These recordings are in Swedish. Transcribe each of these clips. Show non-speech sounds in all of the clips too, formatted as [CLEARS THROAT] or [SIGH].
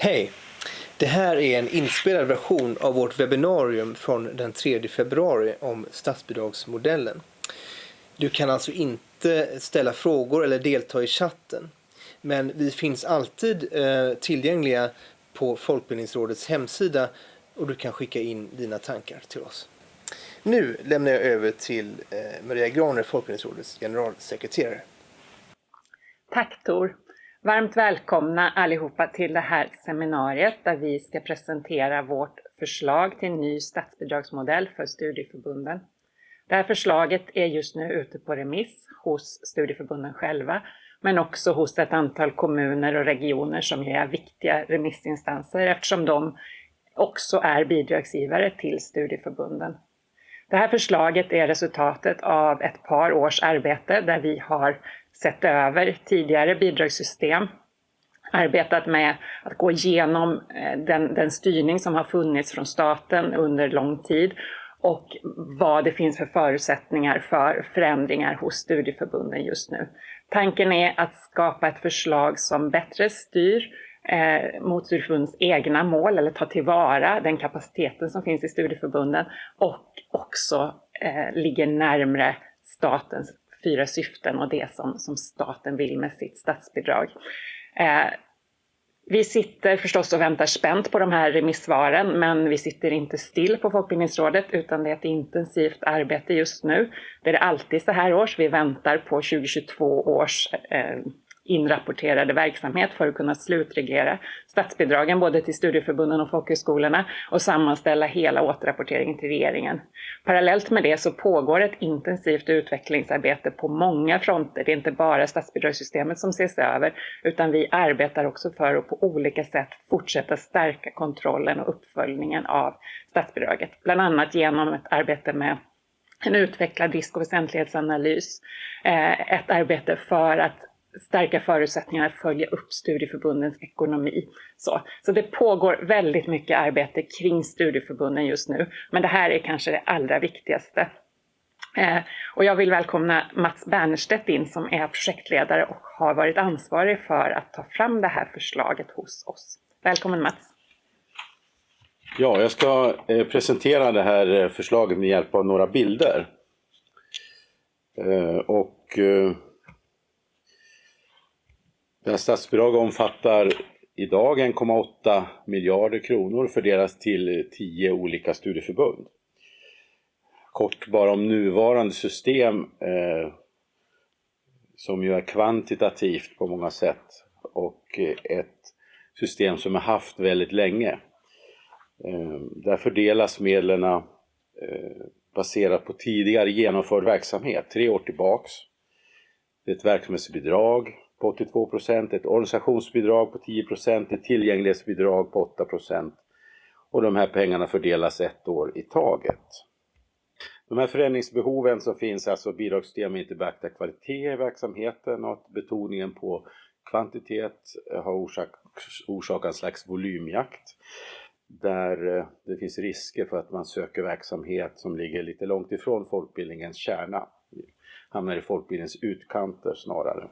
Hej! Det här är en inspelad version av vårt webbinarium från den 3 februari om statsbidragsmodellen. Du kan alltså inte ställa frågor eller delta i chatten. Men vi finns alltid eh, tillgängliga på Folkbildningsrådets hemsida och du kan skicka in dina tankar till oss. Nu lämnar jag över till eh, Maria Graner, Folkbildningsrådets generalsekreterare. Tack Tor! Varmt välkomna allihopa till det här seminariet där vi ska presentera vårt förslag till ny statsbidragsmodell för studieförbunden. Det här förslaget är just nu ute på remiss hos studieförbunden själva, men också hos ett antal kommuner och regioner som är viktiga remissinstanser eftersom de också är bidragsgivare till studieförbunden. Det här förslaget är resultatet av ett par års arbete där vi har sett över tidigare bidragssystem, arbetat med att gå igenom eh, den, den styrning som har funnits från staten under lång tid och vad det finns för förutsättningar för förändringar hos studieförbunden just nu. Tanken är att skapa ett förslag som bättre styr eh, mot studieförbundens egna mål eller ta tillvara den kapaciteten som finns i studieförbunden och också eh, ligger närmre statens fyra syften och det som, som staten vill med sitt statsbidrag. Eh, vi sitter förstås och väntar spänt på de här remissvaren, men vi sitter inte still på Folkbildningsrådet, utan det är ett intensivt arbete just nu. Det är det alltid så här års. Vi väntar på 2022 års eh, inrapporterade verksamhet för att kunna slutreglera statsbidragen både till studieförbunden och folkhögskolorna och sammanställa hela återrapporteringen till regeringen. Parallellt med det så pågår ett intensivt utvecklingsarbete på många fronter. Det är inte bara statsbidragssystemet som ses över utan vi arbetar också för att på olika sätt fortsätta stärka kontrollen och uppföljningen av statsbidraget. Bland annat genom ett arbete med en utvecklad risk och väsentlighetsanalys. Eh, ett arbete för att stärka förutsättningarna att följa upp studieförbundens ekonomi. Så, så det pågår väldigt mycket arbete kring studieförbunden just nu, men det här är kanske det allra viktigaste. Eh, och jag vill välkomna Mats Bernerstedt in som är projektledare och har varit ansvarig för att ta fram det här förslaget hos oss. Välkommen Mats! Ja, jag ska eh, presentera det här eh, förslaget med hjälp av några bilder. Eh, och eh, deras det här statsbidraget omfattar idag 1,8 miljarder kronor fördelas till 10 olika studieförbund. Kort bara om nuvarande system eh, som ju är kvantitativt på många sätt och eh, ett system som har haft väldigt länge. Eh, där fördelas medlen eh, baserat på tidigare genomförd verksamhet, tre år tillbaks. Det är ett verksamhetsbidrag på 82 procent, ett organisationsbidrag på 10 procent, ett tillgänglighetsbidrag på 8 procent och de här pengarna fördelas ett år i taget. De här förändringsbehoven som finns, alltså bidragssystem inte beaktar kvalitet i verksamheten och att betoningen på kvantitet har orsak, orsakat en slags volymjakt där eh, det finns risker för att man söker verksamhet som ligger lite långt ifrån folkbildningens kärna, hamnar i folkbildningens utkanter snarare.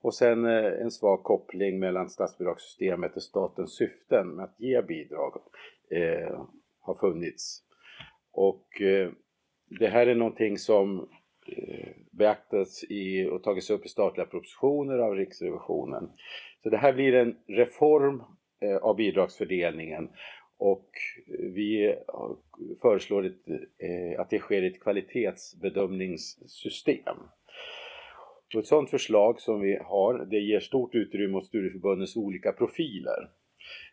Och sen eh, en svag koppling mellan statsbidragssystemet och statens syften med att ge bidrag eh, har funnits. Och eh, det här är någonting som eh, beaktats i och tagits upp i statliga propositioner av Riksrevisionen. Så det här blir en reform eh, av bidragsfördelningen och eh, vi eh, föreslår ett, eh, att det sker ett kvalitetsbedömningssystem. Och ett sådant förslag som vi har, det ger stort utrymme åt studieförbundens olika profiler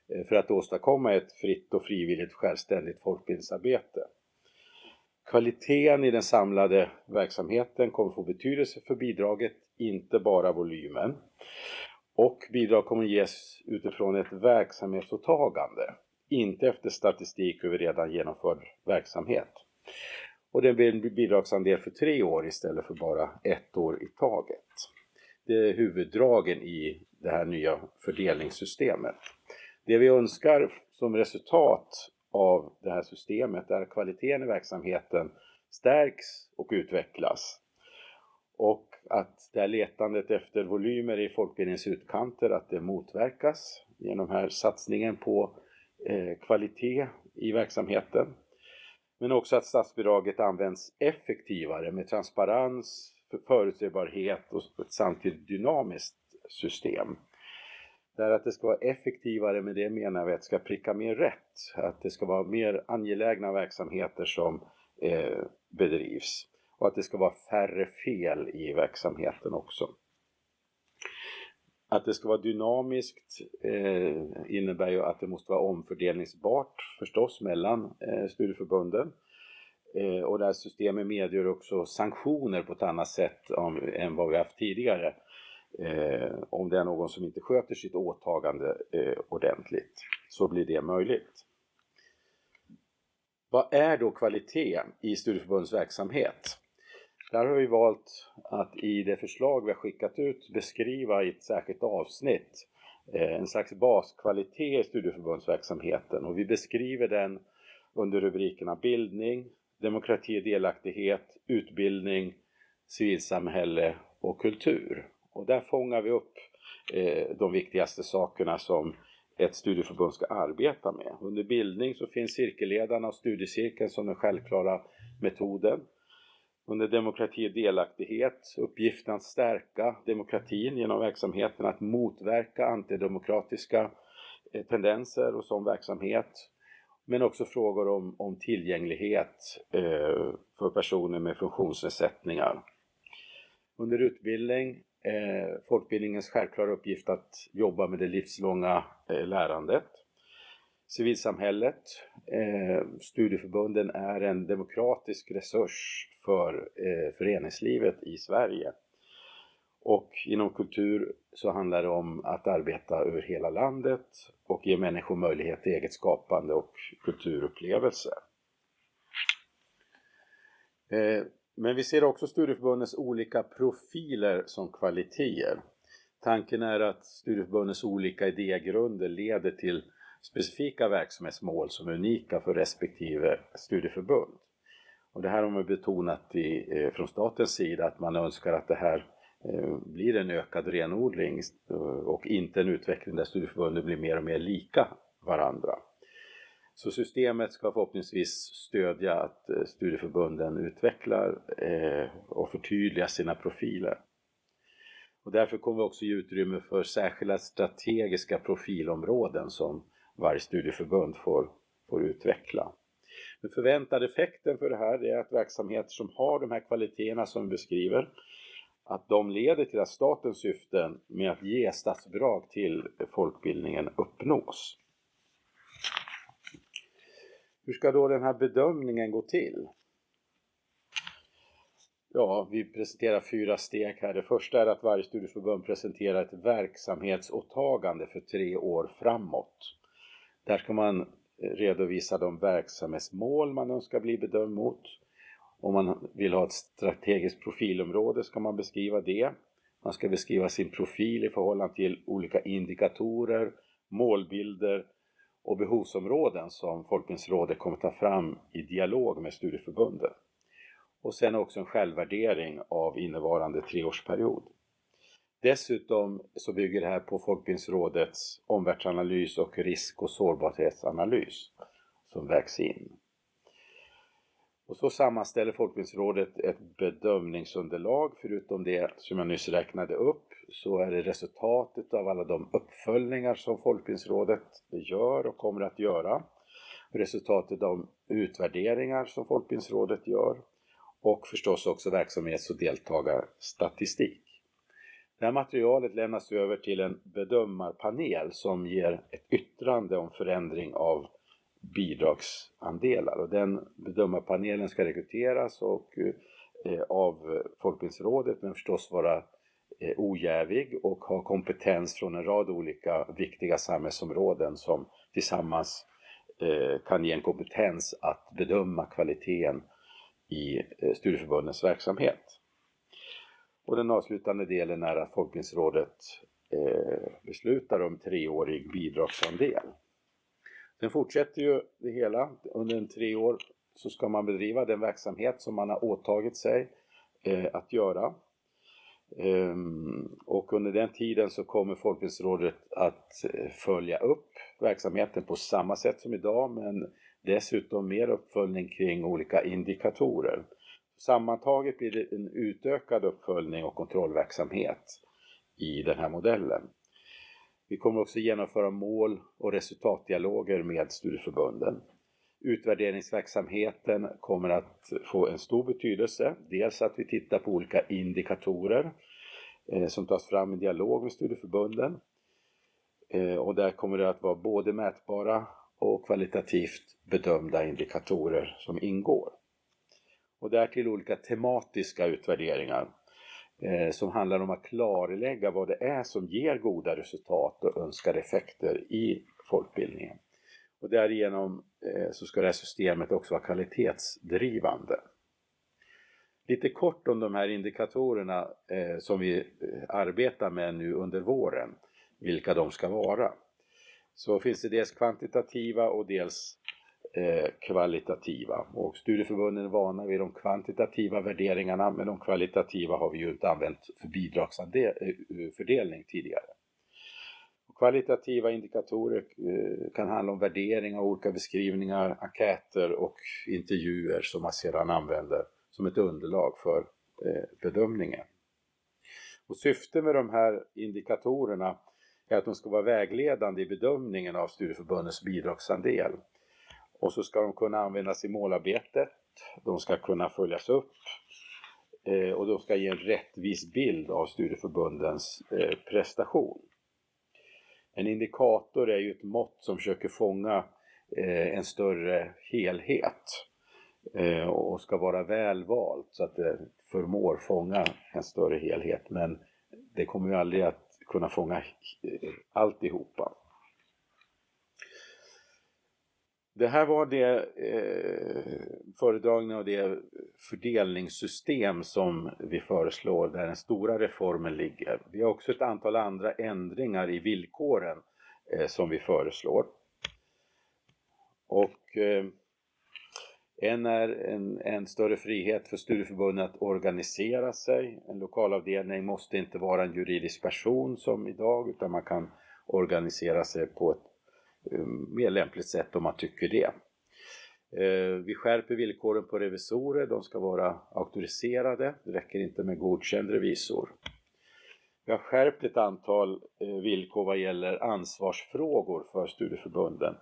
eh, för att åstadkomma ett fritt och frivilligt självständigt folkbildningsarbete. Kvaliteten i den samlade verksamheten kommer få betydelse för bidraget, inte bara volymen. Och bidrag kommer ges utifrån ett verksamhetsåtagande, inte efter statistik över redan genomförd verksamhet. Och det blir en bidragsandel för tre år istället för bara ett år i taget. Det är huvuddragen i det här nya fördelningssystemet. Det vi önskar som resultat av det här systemet är att kvaliteten i verksamheten stärks och utvecklas. Och att det här letandet efter volymer i folkbildningens utkanter, att det motverkas genom den här satsningen på eh, kvalitet i verksamheten. Men också att statsbidraget används effektivare med transparens, förutsägbarhet och ett samtidigt dynamiskt system. Där att det ska vara effektivare, med det menar vi att det ska pricka mer rätt. Att det ska vara mer angelägna verksamheter som eh, bedrivs. Och att det ska vara färre fel i verksamheten också. Att det ska vara dynamiskt eh, innebär ju att det måste vara omfördelningsbart förstås mellan eh, studieförbunden. Eh, och det här systemet medger också sanktioner på ett annat sätt om, än vad vi haft tidigare. Eh, om det är någon som inte sköter sitt åtagande eh, ordentligt så blir det möjligt. Vad är då kvalitet i studieförbundens verksamhet? Där har vi valt att i det förslag vi har skickat ut beskriva i ett särskilt avsnitt eh, en slags baskvalitet i studieförbundsverksamheten och vi beskriver den under rubrikerna bildning, demokrati och delaktighet, utbildning, civilsamhälle och kultur. Och där fångar vi upp eh, de viktigaste sakerna som ett studieförbund ska arbeta med. Under bildning så finns cirkelledarna och studiecirkeln som den självklara metoden. Under demokrati och delaktighet, uppgiften att stärka demokratin genom verksamheten, att motverka antidemokratiska eh, tendenser och sån verksamhet. Men också frågor om, om tillgänglighet eh, för personer med funktionsnedsättningar. Under utbildning eh, folkbildningens självklara uppgift att jobba med det livslånga eh, lärandet. Civilsamhället, eh, studieförbunden är en demokratisk resurs för eh, föreningslivet i Sverige. Och inom kultur så handlar det om att arbeta över hela landet och ge människor möjlighet till eget skapande och kulturupplevelse. Eh, men vi ser också studieförbundens olika profiler som kvaliteter. Tanken är att studieförbundens olika idégrunder leder till specifika verksamhetsmål som är unika för respektive studieförbund. Och det här har man betonat i, eh, från statens sida att man önskar att det här eh, blir en ökad renodling eh, och inte en utveckling där studieförbunden blir mer och mer lika varandra. Så systemet ska förhoppningsvis stödja att eh, studieförbunden utvecklar eh, och förtydligar sina profiler. Och därför kommer vi också ge utrymme för särskilda strategiska profilområden som varje studieförbund får, får utveckla. Den förväntade effekten för det här är att verksamheter som har de här kvaliteterna som vi beskriver, att de leder till att statens syften med att ge statsbidrag till folkbildningen uppnås. Hur ska då den här bedömningen gå till? Ja, vi presenterar fyra steg här. Det första är att varje studieförbund presenterar ett verksamhetsåtagande för tre år framåt. Där ska man eh, redovisa de verksamhetsmål man önskar bli bedömd mot. Om man vill ha ett strategiskt profilområde ska man beskriva det. Man ska beskriva sin profil i förhållande till olika indikatorer, målbilder och behovsområden som Folkbildningsrådet kommer ta fram i dialog med studieförbunden. Och sen också en självvärdering av innevarande treårsperiod. Dessutom så bygger det här på Folkbildningsrådets omvärldsanalys och risk och sårbarhetsanalys som vägs in. Och så sammanställer Folkbildningsrådet ett bedömningsunderlag. Förutom det som jag nyss räknade upp så är det resultatet av alla de uppföljningar som Folkbildningsrådet gör och kommer att göra. Resultatet av utvärderingar som Folkbildningsrådet gör och förstås också verksamhets och deltagarstatistik. Det här materialet lämnas över till en bedömarpanel som ger ett yttrande om förändring av bidragsandelar och den bedömarpanelen ska rekryteras och, eh, av Folkbildningsrådet men förstås vara eh, ojävig och ha kompetens från en rad olika viktiga samhällsområden som tillsammans eh, kan ge en kompetens att bedöma kvaliteten i eh, studieförbundens verksamhet. Och den avslutande delen är att Folkbildningsrådet eh, beslutar om treårig bidragsandel. Sen fortsätter ju det hela. Under en tre år så ska man bedriva den verksamhet som man har åtagit sig eh, att göra. Ehm, och under den tiden så kommer Folkbildningsrådet att eh, följa upp verksamheten på samma sätt som idag men dessutom mer uppföljning kring olika indikatorer. Sammantaget blir det en utökad uppföljning och kontrollverksamhet i den här modellen. Vi kommer också genomföra mål och resultatdialoger med studieförbunden. Utvärderingsverksamheten kommer att få en stor betydelse. Dels att vi tittar på olika indikatorer eh, som tas fram i dialog med studieförbunden. Eh, och där kommer det att vara både mätbara och kvalitativt bedömda indikatorer som ingår. Och därtill olika tematiska utvärderingar eh, som handlar om att klarlägga vad det är som ger goda resultat och önskade effekter i folkbildningen. Och därigenom eh, så ska det här systemet också vara kvalitetsdrivande. Lite kort om de här indikatorerna eh, som vi eh, arbetar med nu under våren, vilka de ska vara. Så finns det dels kvantitativa och dels Eh, kvalitativa. Och studieförbunden är vana vid de kvantitativa värderingarna men de kvalitativa har vi ju inte använt för bidragsfördelning eh, tidigare. Kvalitativa indikatorer eh, kan handla om värderingar, olika beskrivningar, enkäter och intervjuer som man sedan använder som ett underlag för bedömningen. Och syftet med de här indikatorerna är att de ska vara vägledande i bedömningen av studieförbundens bidragsandel. Och så ska de kunna användas i målarbetet, de ska kunna följas upp eh, och de ska ge en rättvis bild av studieförbundens eh, prestation. En indikator är ju ett mått som försöker fånga eh, en större helhet eh, och ska vara välvalt så att det förmår fånga en större helhet. Men det kommer ju aldrig att kunna fånga eh, alltihopa. Det här var det eh, föredragningen av det fördelningssystem som vi föreslår där den stora reformen ligger. Vi har också ett antal andra ändringar i villkoren eh, som vi föreslår. Och eh, en är en, en, större frihet för studieförbunden att organisera sig. En lokalavdelning måste inte vara en juridisk person som idag utan man kan organisera sig på ett Eh, mer lämpligt sätt om man tycker det. Eh, vi skärper villkoren på revisorer, de ska vara auktoriserade, det räcker inte med godkänd revisor. Vi har skärpt ett antal eh, villkor vad gäller ansvarsfrågor för studieförbunden.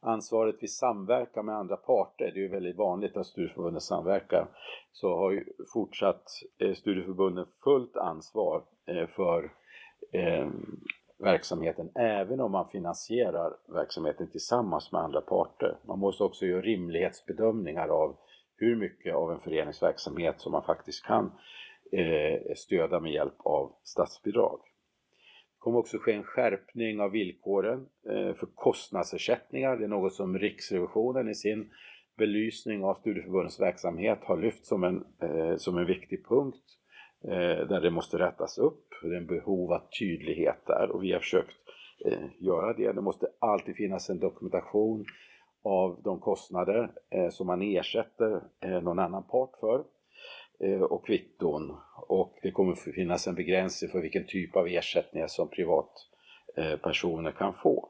Ansvaret vid samverkan med andra parter, det är ju väldigt vanligt att studieförbunden samverkar, så har ju fortsatt studieförbunden fullt ansvar för verksamheten även om man finansierar verksamheten tillsammans med andra parter. Man måste också göra rimlighetsbedömningar av hur mycket av en föreningsverksamhet som man faktiskt kan eh, stödja med hjälp av statsbidrag. Det kommer också ske en skärpning av villkoren eh, för kostnadsersättningar. Det är något som Riksrevisionen i sin belysning av studieförbundens verksamhet har lyft som en, eh, som en viktig punkt Eh, Eh, där det måste rättas upp. Det är en behov av tydlighet där och vi har försökt eh, göra det. Det måste alltid finnas en dokumentation av de kostnader eh, som man ersätter eh, någon annan part för eh, och kvitton. Och det kommer finnas en begränsning för vilken typ av ersättningar som privatpersoner kan få.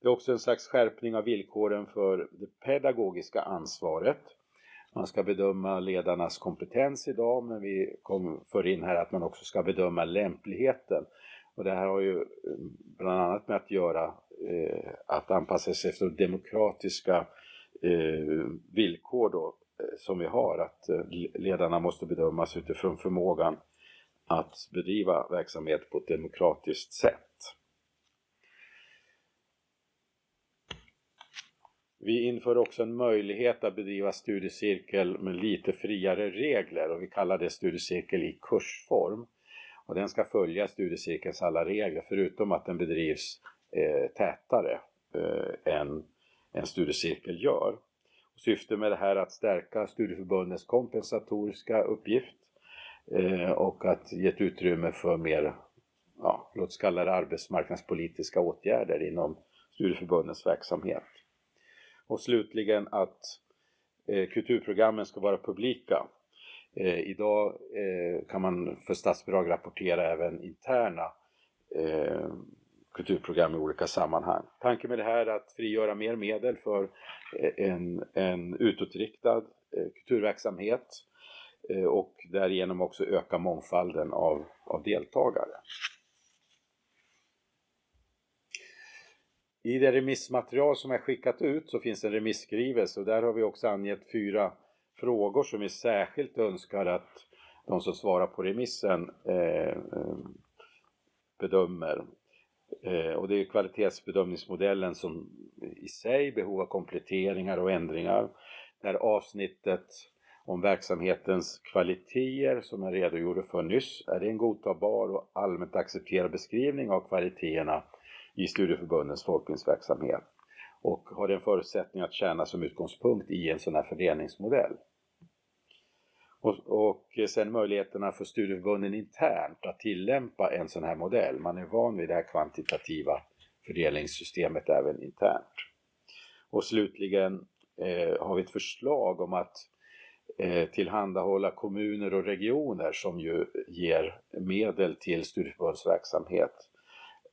Det är också en slags skärpning av villkoren för det pedagogiska ansvaret. Man ska bedöma ledarnas kompetens idag men vi kom för in här att man också ska bedöma lämpligheten. Och det här har ju eh, bland annat med att göra eh, att anpassa sig efter demokratiska eh, villkor då, eh, som vi har. Att eh, ledarna måste bedömas utifrån förmågan att bedriva verksamhet på ett demokratiskt sätt. Vi inför också en möjlighet att bedriva studiecirkel med lite friare regler och vi kallar det studiecirkel i kursform. Och den ska följa studiecirkelns alla regler förutom att den bedrivs eh, tätare eh, än en studiecirkel gör. Och syftet med det här är att stärka studieförbundens kompensatoriska uppgift eh, och att ge ett utrymme för mer, ja, låt oss kalla det arbetsmarknadspolitiska åtgärder inom studieförbundens verksamhet. Och slutligen att eh, kulturprogrammen ska vara publika. Eh, idag eh, kan man för statsbidrag rapportera även interna eh, kulturprogram i olika sammanhang. Tanken med det här är att frigöra mer medel för eh, en, en utåtriktad eh, kulturverksamhet eh, och därigenom också öka mångfalden av, av deltagare. I det remissmaterial som är skickat ut så finns en remisskrivelse och där har vi också angett fyra frågor som vi särskilt önskar att de som svarar på remissen eh, eh, bedömer. Eh, och det är kvalitetsbedömningsmodellen som i sig behov av kompletteringar och ändringar. Där avsnittet om verksamhetens kvaliteter som jag redogjorde för nyss. Är det en godtagbar och allmänt accepterad beskrivning av kvaliteterna i studieförbundens folkbildningsverksamhet? Och har den en förutsättning att tjäna som utgångspunkt i en sån här fördelningsmodell? Och, och sen möjligheterna för studieförbunden internt att tillämpa en sån här modell. Man är van vid det här kvantitativa fördelningssystemet även internt. Och slutligen eh, har vi ett förslag om att eh, tillhandahålla kommuner och regioner som ju ger medel till studieförbundsverksamhet.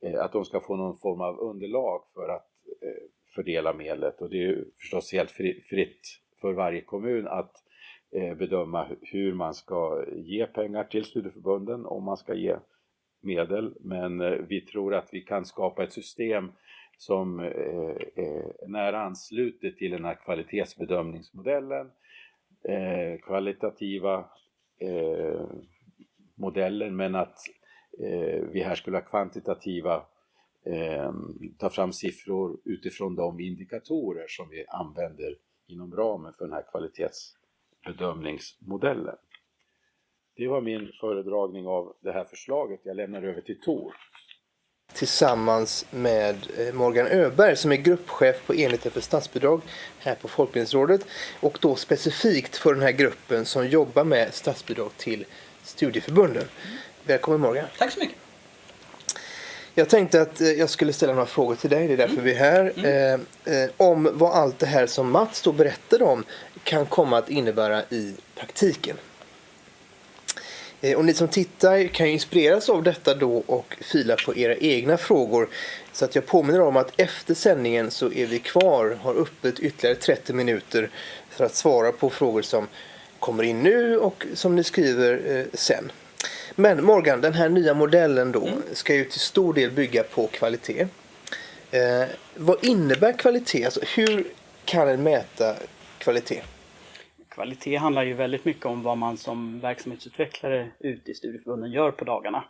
Eh, att de ska få någon form av underlag för att eh, fördela medlet och det är ju förstås helt fritt för varje kommun att eh, bedöma hur man ska ge pengar till studieförbunden, om man ska ge medel. Men vi tror att vi kan skapa ett system som är nära anslutet till den här kvalitetsbedömningsmodellen, kvalitativa modellen, men att Eh, vi här skulle ha kvantitativa eh, ta fram siffror utifrån de indikatorer som vi använder inom ramen för den här kvalitetsbedömningsmodellen. Det var min föredragning av det här förslaget. Jag lämnar över till Tor. Tillsammans med eh, Morgan Öberg som är gruppchef på enheten för statsbidrag här på Folkbildningsrådet och då specifikt för den här gruppen som jobbar med statsbidrag till studieförbunden. Välkommen Morgan. Tack så mycket. Jag tänkte att eh, jag skulle ställa några frågor till dig, det är därför mm. vi är här. Mm. Eh, eh, om vad allt det här som Mats då berättade om kan komma att innebära i praktiken. Eh, och ni som tittar kan ju inspireras av detta då och fila på era egna frågor. Så att jag påminner om att efter sändningen så är vi kvar, har öppet ytterligare 30 minuter för att svara på frågor som kommer in nu och som ni skriver eh, sen. Men Morgan, den här nya modellen då mm. ska ju till stor del bygga på kvalitet. Eh, vad innebär kvalitet? Alltså, hur kan en mäta kvalitet? Kvalitet handlar ju väldigt mycket om vad man som verksamhetsutvecklare ute i studieförbunden gör på dagarna.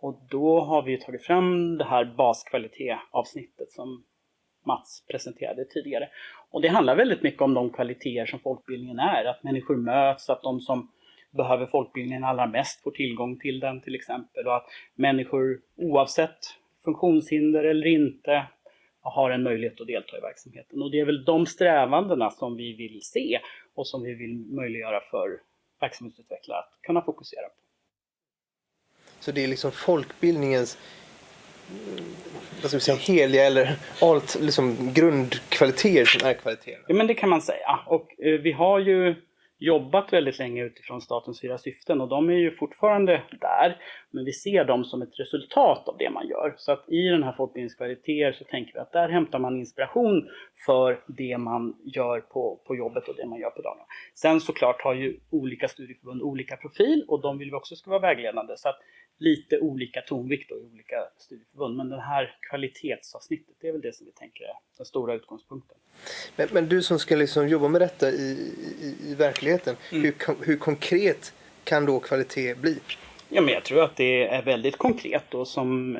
Och då har vi tagit fram det här baskvalitetavsnittet som Mats presenterade tidigare. Och det handlar väldigt mycket om de kvaliteter som folkbildningen är, att människor möts, att de som behöver folkbildningen allra mest får tillgång till den till exempel och att människor oavsett funktionshinder eller inte har en möjlighet att delta i verksamheten. Och det är väl de strävandena som vi vill se och som vi vill möjliggöra för verksamhetsutvecklare att kunna fokusera på. Så det är liksom folkbildningens vad ska vi säga, heliga eller allt liksom grundkvaliteter som är kvaliteter? Ja men det kan man säga. Och eh, vi har ju jobbat väldigt länge utifrån statens fyra syften och de är ju fortfarande där. Men vi ser dem som ett resultat av det man gör. Så att i den här folkbildningskvaliteter så tänker vi att där hämtar man inspiration för det man gör på, på jobbet och det man gör på dagarna. Sen såklart har ju olika studieförbund olika profil och de vill vi också ska vara vägledande. Så att lite olika tonvikt i olika studieförbund. Men det här kvalitetsavsnittet, det är väl det som vi tänker är den stora utgångspunkten. Men, men du som ska liksom jobba med detta i, i, i verkligheten, mm. hur, hur konkret kan då kvalitet bli? Ja, men jag tror att det är väldigt konkret och som,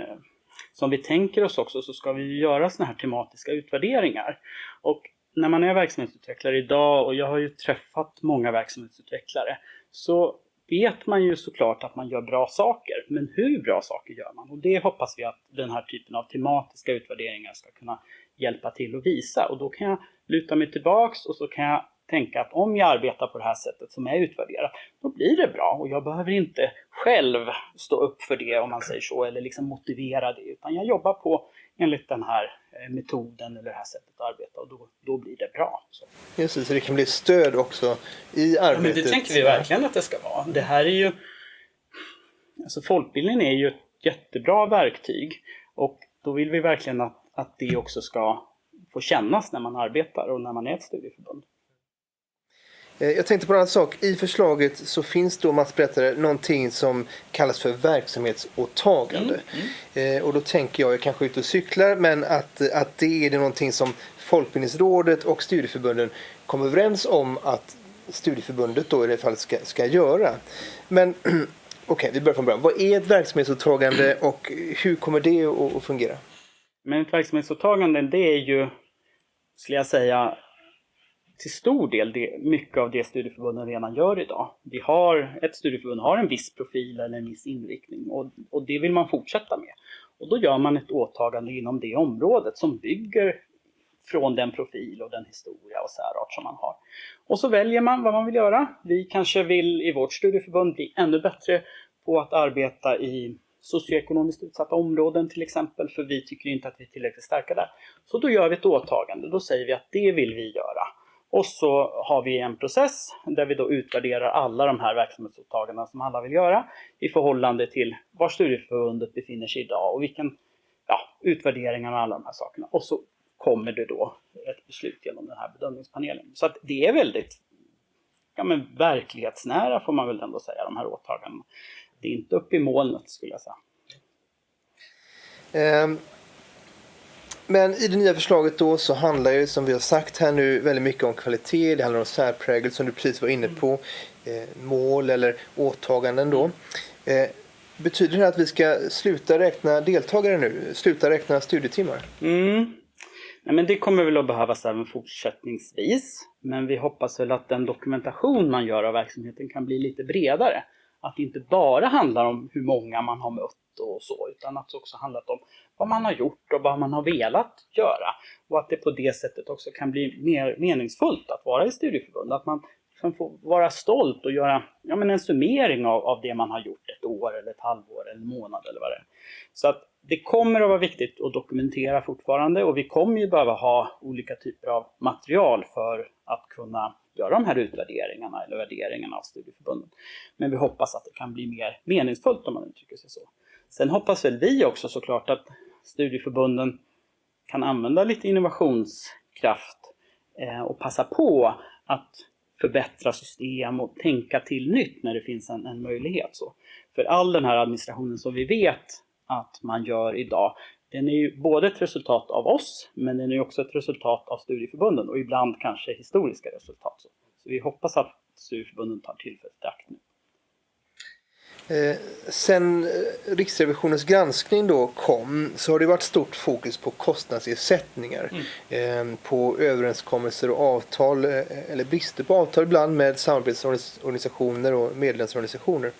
som vi tänker oss också så ska vi göra sådana här tematiska utvärderingar. Och när man är verksamhetsutvecklare idag och jag har ju träffat många verksamhetsutvecklare så vet man ju såklart att man gör bra saker, men hur bra saker gör man? Och det hoppas vi att den här typen av tematiska utvärderingar ska kunna hjälpa till att visa. Och då kan jag luta mig tillbaks och så kan jag tänka att om jag arbetar på det här sättet som är utvärderat, då blir det bra och jag behöver inte själv stå upp för det om man säger så, eller liksom motivera det, utan jag jobbar på enligt den här eh, metoden eller det här sättet att arbeta och då, då blir det bra. Så. Just det, så det kan bli stöd också i arbetet. Ja, men det tänker vi verkligen att det ska vara. Det här är ju... Alltså folkbildningen är ju ett jättebra verktyg och då vill vi verkligen att, att det också ska få kännas när man arbetar och när man är ett studieförbund. Eh, jag tänkte på en annan sak. I förslaget så finns då, Mats berättade, någonting som kallas för verksamhetsåtagande. Mm, mm. Och då tänker jag, jag kanske är ute och cyklar, men att, att det är det någonting som Folkbildningsrådet och studieförbunden kommer överens om att studieförbundet då i det fallet ska, ska göra. Men [CLEARS THROAT] okej, okay, vi börjar från början. Vad är ett verksamhetsåtagande och hur kommer det att, att fungera? Men ett verksamhetsåtagande det är ju, skulle jag säga, till stor del det, mycket av det studieförbunden redan gör idag. Vi har, ett studieförbund har en viss profil eller en viss inriktning och, och det vill man fortsätta med. Och då gör man ett åtagande inom det området som bygger från den profil och den historia och särart som man har. Och så väljer man vad man vill göra. Vi kanske vill i vårt studieförbund bli ännu bättre på att arbeta i socioekonomiskt utsatta områden till exempel, för vi tycker inte att vi är tillräckligt starka där. Så då gör vi ett åtagande, då säger vi att det vill vi göra. Och så har vi en process där vi då utvärderar alla de här verksamhetsåtagandena som alla vill göra i förhållande till var studieförbundet befinner sig idag och vilken ja, utvärderingarna och alla de här sakerna. Och så kommer det då ett beslut genom den här bedömningspanelen. Så att det är väldigt ja, men verklighetsnära får man väl ändå säga, de här åtagandena. Det är inte upp i molnet skulle jag säga. Ehm, men i det nya förslaget då så handlar ju som vi har sagt här nu väldigt mycket om kvalitet. Det handlar om särprägel som du precis var inne på. Eh, mål eller åtaganden då. Eh, betyder det att vi ska sluta räkna deltagare nu? Sluta räkna studietimmar? Mm. Nej, men det kommer väl att behövas även fortsättningsvis. Men vi hoppas väl att den dokumentation man gör av verksamheten kan bli lite bredare. Att det inte bara handlar om hur många man har mött och så, utan att det också handlat om vad man har gjort och vad man har velat göra. Och att det på det sättet också kan bli mer meningsfullt att vara i studieförbund. Att man liksom kan få vara stolt och göra ja, men en summering av, av det man har gjort ett år eller ett halvår eller en månad eller vad det är. Så att det kommer att vara viktigt att dokumentera fortfarande och vi kommer ju behöva ha olika typer av material för att kunna göra de här utvärderingarna eller värderingarna av studieförbunden. Men vi hoppas att det kan bli mer meningsfullt om man uttrycker sig så. Sen hoppas väl vi också såklart att studieförbunden kan använda lite innovationskraft eh, och passa på att förbättra system och tänka till nytt när det finns en, en möjlighet. Så. För all den här administrationen som vi vet att man gör idag, den är ju både ett resultat av oss, men den är också ett resultat av studieförbunden och ibland kanske historiska resultat. Så, så vi hoppas att studieförbunden tar tillfället i akt nu. Eh, sen eh, Riksrevisionens granskning då kom så har det varit stort fokus på kostnadsersättningar. Mm. Eh, på överenskommelser och avtal, eh, eller brister på avtal ibland med samarbetsorganisationer och medlemsorganisationer.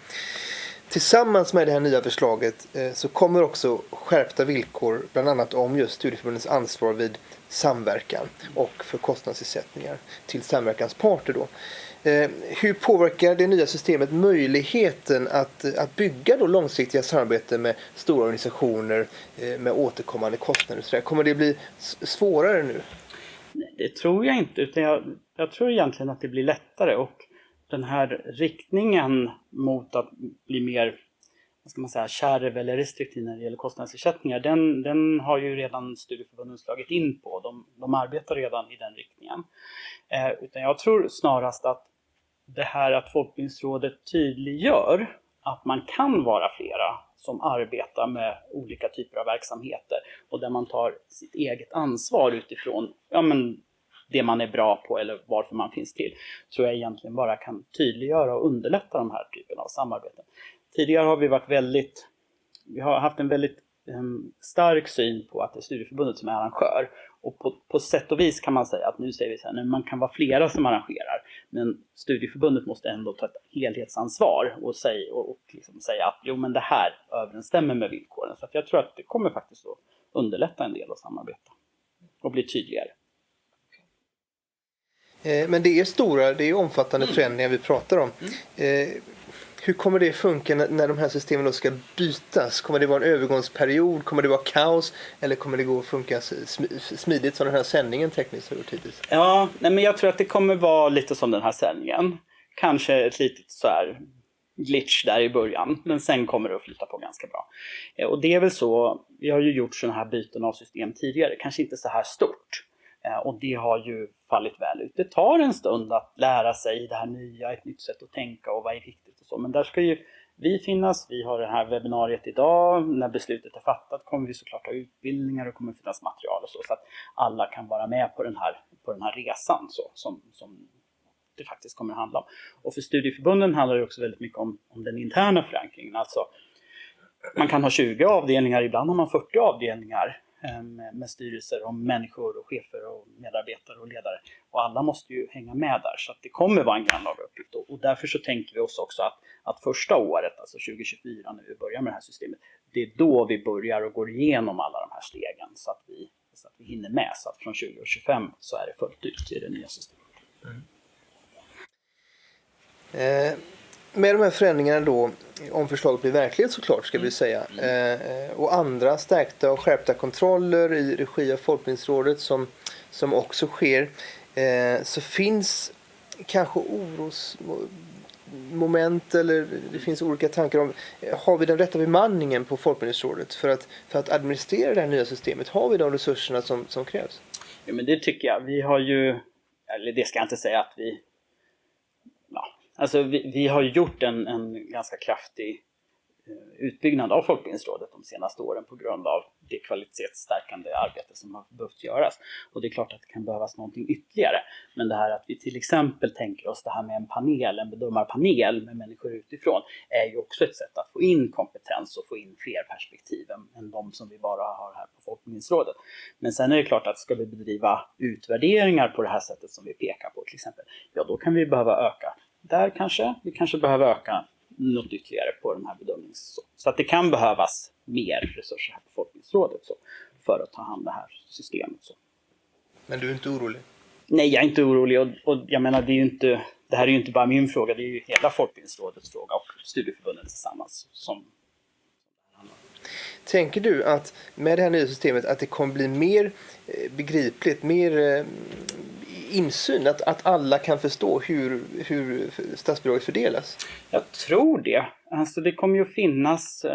Tillsammans med det här nya förslaget eh, så kommer också skärpta villkor bland annat om just studieförbundens ansvar vid samverkan och för kostnadsersättningar till samverkansparter. Då. Eh, hur påverkar det nya systemet möjligheten att, eh, att bygga då långsiktiga samarbeten med stora organisationer med återkommande kostnader? Kommer det bli svårare nu? Det tror jag inte, utan jag, jag tror egentligen att det blir lättare och den här riktningen mot att bli mer vad ska man säga, kärv eller restriktiv när det gäller kostnadsersättningar, den, den har ju redan studieförbunden slagit in på. De, de arbetar redan i den riktningen. Eh, utan jag tror snarast att det här att Folkbildningsrådet tydliggör att man kan vara flera som arbetar med olika typer av verksamheter och där man tar sitt eget ansvar utifrån ja, men, det man är bra på eller varför man finns till, tror jag egentligen bara kan tydliggöra och underlätta de här typen av samarbeten. Tidigare har vi varit väldigt, vi har haft en väldigt um, stark syn på att det är studieförbundet som är arrangör och på, på sätt och vis kan man säga att nu säger vi så här, man kan vara flera som arrangerar, men studieförbundet måste ändå ta ett helhetsansvar och säga, och, och liksom säga att jo men det här överensstämmer med villkoren. Så jag tror att det kommer faktiskt att underlätta en del att samarbeta och bli tydligare. Eh, men det är stora, det är omfattande mm. förändringar vi pratar om. Mm. Eh, hur kommer det funka när, de här systemen då ska bytas? Kommer det vara en övergångsperiod? Kommer det vara kaos? Eller kommer det gå att funka smidigt som den här sändningen tekniskt har gjort hittills? Ja, nej men jag tror att det kommer vara lite som den här sändningen. Kanske ett litet så här glitch där i början, men sen kommer det att flytta på ganska bra. Eh, och det är väl så, vi har ju gjort sådana här byten av system tidigare, kanske inte så här stort. Eh, och det har ju fallit väl ut. Det tar en stund att lära sig det här nya, ett nytt sätt att tänka och vad är viktigt och så. Men där ska ju vi finnas. Vi har det här webbinariet idag. När beslutet är fattat kommer vi såklart ha utbildningar och kommer finnas material och så. Så att alla kan vara med på den här, på den här resan så, som, som det faktiskt kommer att handla om. Och för studieförbunden handlar det också väldigt mycket om, om den interna förankringen. Alltså, man kan ha 20 avdelningar, ibland har man 40 avdelningar Ehm, med styrelser och människor och chefer och medarbetare och ledare. Och alla måste ju hänga med där så att det kommer vara en grannlaga uppgift. Och därför så tänker vi oss också att, att första året, alltså 2024 när vi börjar med det här systemet, det är då vi börjar och går igenom alla de här stegen så att vi, så att vi hinner med. Så att från 2025 så är det fullt ut i det nya systemet. Mm. Eh, med de här förändringarna då, om förslaget blir verklighet såklart ska vi mm. säga, eh, och andra stärkta och skärpta kontroller i regi av Folkbildningsrådet som, som också sker, eh, så finns kanske orosmoment eller det finns olika tankar om, har vi den rätta bemanningen på Folkbildningsrådet för att, för att administrera det här nya systemet? Har vi de resurserna som, som krävs? Ja men det tycker jag. Vi har ju, eller det ska jag inte säga att vi Alltså vi, vi har gjort en, en ganska kraftig eh, utbyggnad av Folkbildningsrådet de senaste åren på grund av det kvalitetsstärkande arbete som har behövt göras. Och det är klart att det kan behövas någonting ytterligare. Men det här att vi till exempel tänker oss det här med en panel, en bedömarpanel med människor utifrån, är ju också ett sätt att få in kompetens och få in fler perspektiv än, än de som vi bara har här på Folkbildningsrådet. Men sen är det klart att ska vi bedriva utvärderingar på det här sättet som vi pekar på till exempel, ja då kan vi behöva öka där kanske. Vi kanske behöver öka något ytterligare på den här bedömningen. Så, att det kan behövas mer resurser här på Folkbildningsrådet så, för att ta hand om det här systemet. Så. Men du är inte orolig? Nej, jag är inte orolig och, och jag menar det är inte det här är ju inte bara min fråga, det är ju hela Folkbildningsrådets fråga och studieförbunden tillsammans som Tänker du att med det här nya systemet att det kommer bli mer eh, begripligt, mer eh, insyn? Att, att alla kan förstå hur, hur statsbidraget fördelas? Jag tror det. Alltså det kommer ju att finnas eh,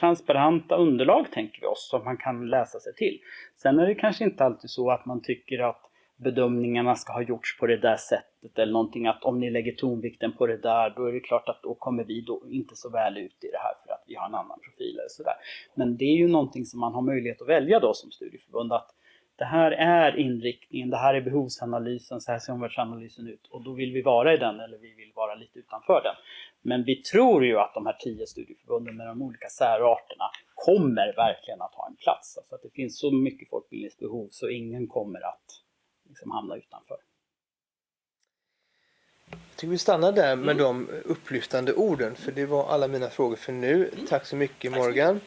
transparenta underlag tänker vi oss som man kan läsa sig till. Sen är det kanske inte alltid så att man tycker att bedömningarna ska ha gjorts på det där sättet eller någonting att om ni lägger tonvikten på det där då är det klart att då kommer vi då inte så väl ut i det här för att vi har en annan profil eller sådär. Men det är ju någonting som man har möjlighet att välja då som studieförbund att det här är inriktningen, det här är behovsanalysen, så här ser omvärldsanalysen ut och då vill vi vara i den eller vi vill vara lite utanför den. Men vi tror ju att de här tio studieförbunden med de olika särarterna kommer verkligen att ha en plats. Alltså att det finns så mycket folkbildningsbehov så ingen kommer att liksom hamna utanför. Jag tycker vi stannar där med mm. de upplyftande orden för det var alla mina frågor för nu. Mm. Tack så mycket Morgan.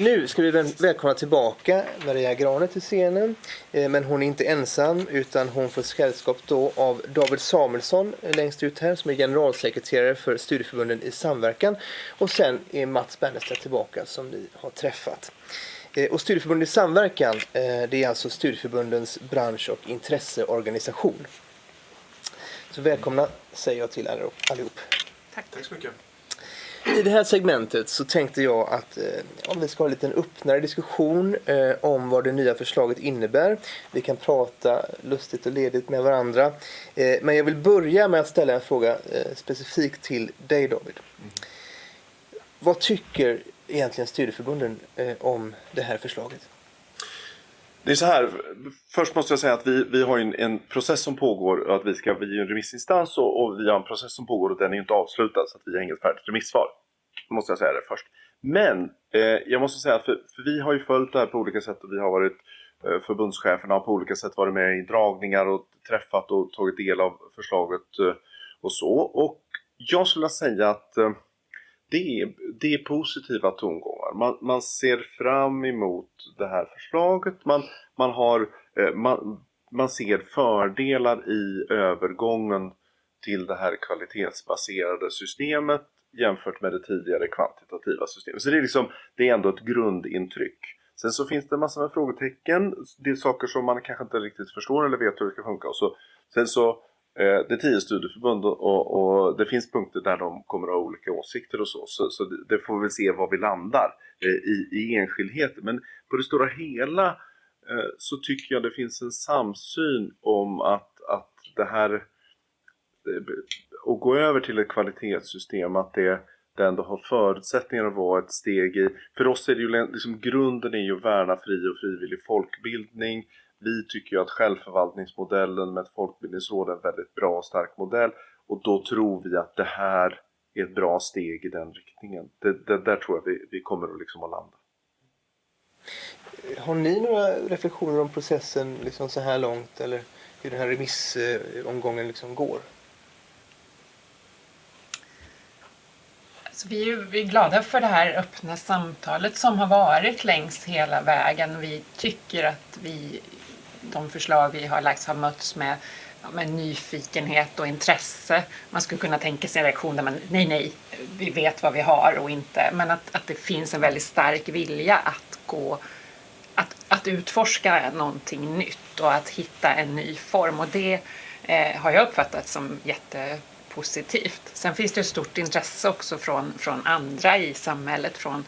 Nu ska vi välkomna tillbaka Maria Grane till scenen. Eh, men hon är inte ensam utan hon får sällskap då av David Samuelsson längst ut här som är generalsekreterare för studieförbunden i samverkan. Och sen är Mats Bernerstedt tillbaka som ni har träffat. Eh, och Studieförbunden i samverkan eh, det är alltså studieförbundens bransch och intresseorganisation. Så välkomna säger jag till allihop. Tack. Tack så mycket. I det här segmentet så tänkte jag att eh, om vi ska ha en liten öppnare diskussion eh, om vad det nya förslaget innebär. Vi kan prata lustigt och ledigt med varandra. Eh, men jag vill börja med att ställa en fråga eh, specifikt till dig David. Mm. Vad tycker egentligen studieförbunden eh, om det här förslaget? Det är så här, först måste jag säga att vi, vi har en, en process som pågår och att vi ska, vi är en remissinstans och, och, vi har en process som pågår och den är inte avslutad så att vi har inget färdigt remissvar. Måste jag säga det först. Men eh, jag måste säga att för, för, vi har ju följt det här på olika sätt och vi har varit eh, förbundscheferna har på olika sätt varit med i dragningar och träffat och tagit del av förslaget eh, och så. Och jag skulle säga att eh, det är, det är positiva tongångar. Man, man ser fram emot det här förslaget. Man, man, har, eh, man, man ser fördelar i övergången till det här kvalitetsbaserade systemet jämfört med det tidigare kvantitativa systemet. Så det är, liksom, det är ändå ett grundintryck. Sen så finns det massor med frågetecken, det är saker som man kanske inte riktigt förstår eller vet hur det ska funka. Och så, sen så, Eh, det är tio studieförbund och, och, det finns punkter där de kommer att ha olika åsikter och så. Så, så det, det får vi väl se var vi landar eh, i, i enskildheter. Men på det stora hela eh, så tycker jag det finns en samsyn om att, att det här och gå över till ett kvalitetssystem att det, det ändå har förutsättningar att vara ett steg i, för oss är det ju liksom grunden är ju att värna fri och frivillig folkbildning. Vi tycker ju att självförvaltningsmodellen med ett folkbildningsråd är en väldigt bra och stark modell och då tror vi att det här är ett bra steg i den riktningen. Det, det där tror jag vi, vi kommer att, liksom att landa. Har ni några reflektioner om processen liksom så här långt eller hur den här remissomgången liksom går? Så vi, är, vi är glada för det här öppna samtalet som har varit längs hela vägen. Vi tycker att vi, de förslag vi har lagt har mötts med, med nyfikenhet och intresse. Man skulle kunna tänka sig en reaktion där man, nej, nej, vi vet vad vi har och inte. Men att, att det finns en väldigt stark vilja att gå att, att utforska någonting nytt och att hitta en ny form. Och det eh, har jag uppfattat som jätte positivt. Sen finns det ett stort intresse också från, från andra i samhället, från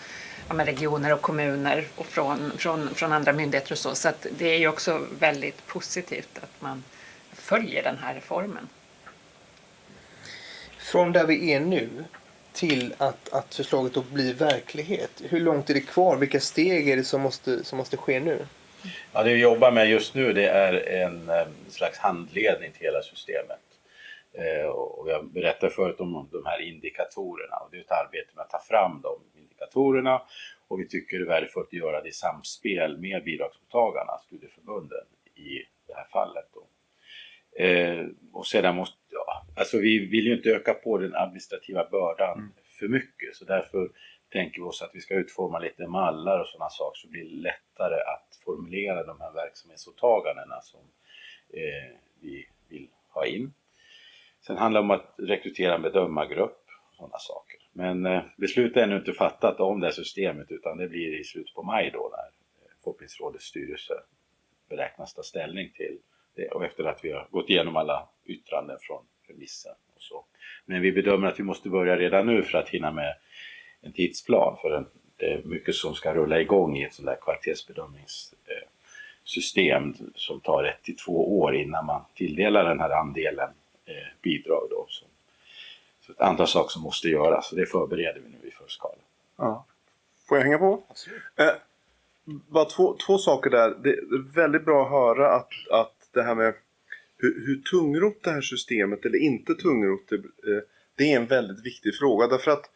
ja, regioner och kommuner och från, från, från andra myndigheter och så. Så det är ju också väldigt positivt att man följer den här reformen. Från där vi är nu till att, att förslaget då blir verklighet. Hur långt är det kvar? Vilka steg är det som måste, som måste ske nu? Ja, det vi jobbar med just nu det är en, en slags handledning till hela systemet. Eh, och jag berättade förut om de här indikatorerna och det är ett arbete med att ta fram de indikatorerna och vi tycker det är värdefullt att göra det i samspel med bidragsmottagarna, studieförbunden i det här fallet. Då. Eh, och sedan måste, ja, alltså vi vill ju inte öka på den administrativa bördan mm. för mycket så därför tänker vi oss att vi ska utforma lite mallar och sådana saker så det blir lättare att formulera de här verksamhetsåtagandena som eh, vi vill ha in. Sen handlar det om att rekrytera en bedömargrupp och sådana saker. Men eh, beslut är ännu inte fattat om det här systemet utan det blir i slutet på maj då när eh, Folkbildningsrådets styrelse beräknas ta ställning till det och efter att vi har gått igenom alla yttranden från remissen. Och så. Men vi bedömer att vi måste börja redan nu för att hinna med en tidsplan för en, det är mycket som ska rulla igång i ett sånt där kvalitetsbedömningssystem som tar ett till två år innan man tilldelar den här andelen eh, bidrag. Då. som ett antal saker som måste göras och det förbereder vi nu i full skala. Ja. Får jag hänga på? Eh, bara två, två saker där. Det är väldigt bra att höra att, att det här med hur, hur tungrot det här systemet eller inte tungrot det, eh, det är en väldigt viktig fråga därför att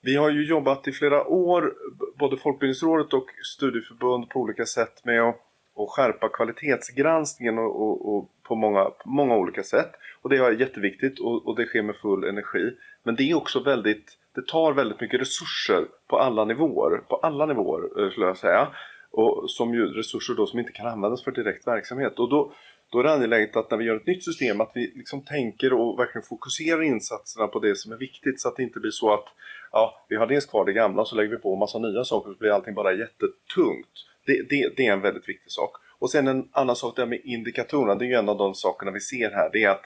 vi har ju jobbat i flera år, både Folkbildningsrådet och studieförbund på olika sätt med att, att skärpa kvalitetsgranskningen och, och, och på många, många olika sätt. Och det är jätteviktigt och, och det sker med full energi. Men det är också väldigt, det tar väldigt mycket resurser på alla nivåer, på alla nivåer eh, skulle jag säga. Och som ju resurser då som inte kan användas för direkt verksamhet. Och då, då är det angeläget att när vi gör ett nytt system att vi liksom tänker och verkligen fokuserar insatserna på det som är viktigt så att det inte blir så att ja, vi har dels kvar det gamla så lägger vi på en massa nya saker så blir allting bara jättetungt. Det, det, det är en väldigt viktig sak. Och sen en annan sak där med indikatorerna, det är ju en av de sakerna vi ser här, det är att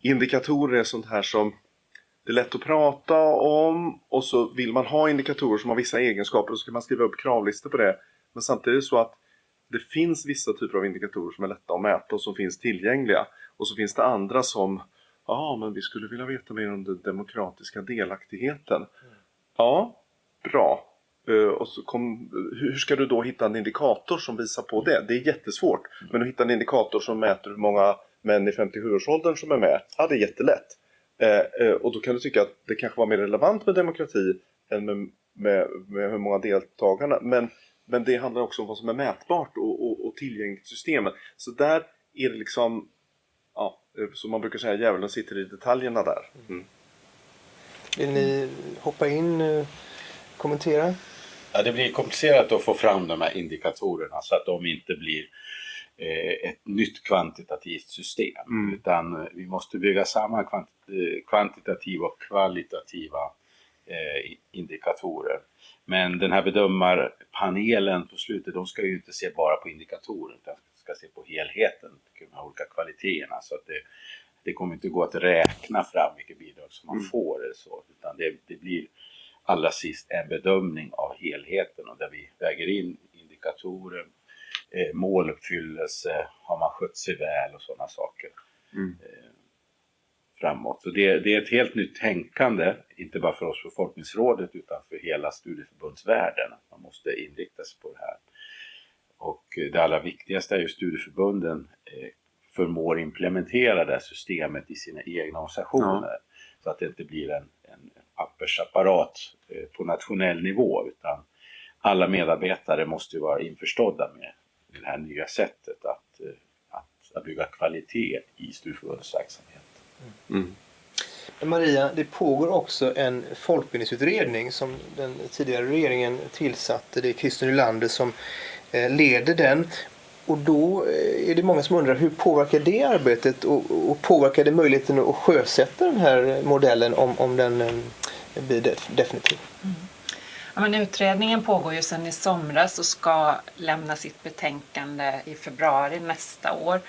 indikatorer är sånt här som det är lätt att prata om och så vill man ha indikatorer som har vissa egenskaper och så kan man skriva upp kravlistor på det. Men samtidigt är det så att det finns vissa typer av indikatorer som är lätta att mäta och som finns tillgängliga. Och så finns det andra som, ja men vi skulle vilja veta mer om den demokratiska delaktigheten. Ja, bra. Uh, och så kom, hur ska du då hitta en indikator som visar på det? Det är jättesvårt. Men att hitta en indikator som mäter hur många män i 57-årsåldern som är med, ja det är jättelätt. Uh, uh, och då kan du tycka att det kanske var mer relevant med demokrati än med, med, med hur många deltagarna. Men, men det handlar också om vad som är mätbart och, och, och tillgängligt systemet. Så där är det liksom, ja, som man brukar säga, djävulen sitter i detaljerna där. Mm. Vill ni hoppa in, kommentera? Ja, det blir komplicerat att få fram de här indikatorerna så att de inte blir eh, ett nytt kvantitativt system. Mm. Utan vi måste bygga samman kvant kvantitativa och kvalitativa eh, indikatorer. Men den här bedömarpanelen på slutet, de ska ju inte se bara på indikatorer utan ska se på helheten, de här olika kvaliteterna. Så att det, det kommer inte gå att räkna fram vilket bidrag som man Mm. får eller så, utan det, det blir allra sist en bedömning av helheten och där vi väger in indikatorer, eh, måluppfyllelse, har man skött sig väl och sådana saker Mm. eh, framåt. Så det, det är ett helt nytt tänkande, inte bara för oss på Folkbildningsrådet utan för hela studieförbundsvärlden. Man måste inrikta sig på det här. Och eh, det allra viktigaste är ju studieförbunden eh, förmår implementera det här systemet i sina egna organisationer. Så att det inte blir en pappersapparat eh, på nationell nivå utan alla medarbetare måste ju vara införstådda med det här nya sättet att, eh, att, att bygga kvalitet i studieförbundets verksamhet. Mm. Maria, det pågår också en folkbildningsutredning som den tidigare regeringen tillsatte. Det är Christer Nylander som eh, leder den. Och då eh, är det många som undrar hur påverkar det arbetet och, och påverkar det möjligheten att sjösätta den här modellen om, om den eh, blir definitiv? definitiv? Ja, men utredningen pågår ju sedan i somras och ska lämna sitt betänkande i februari nästa år.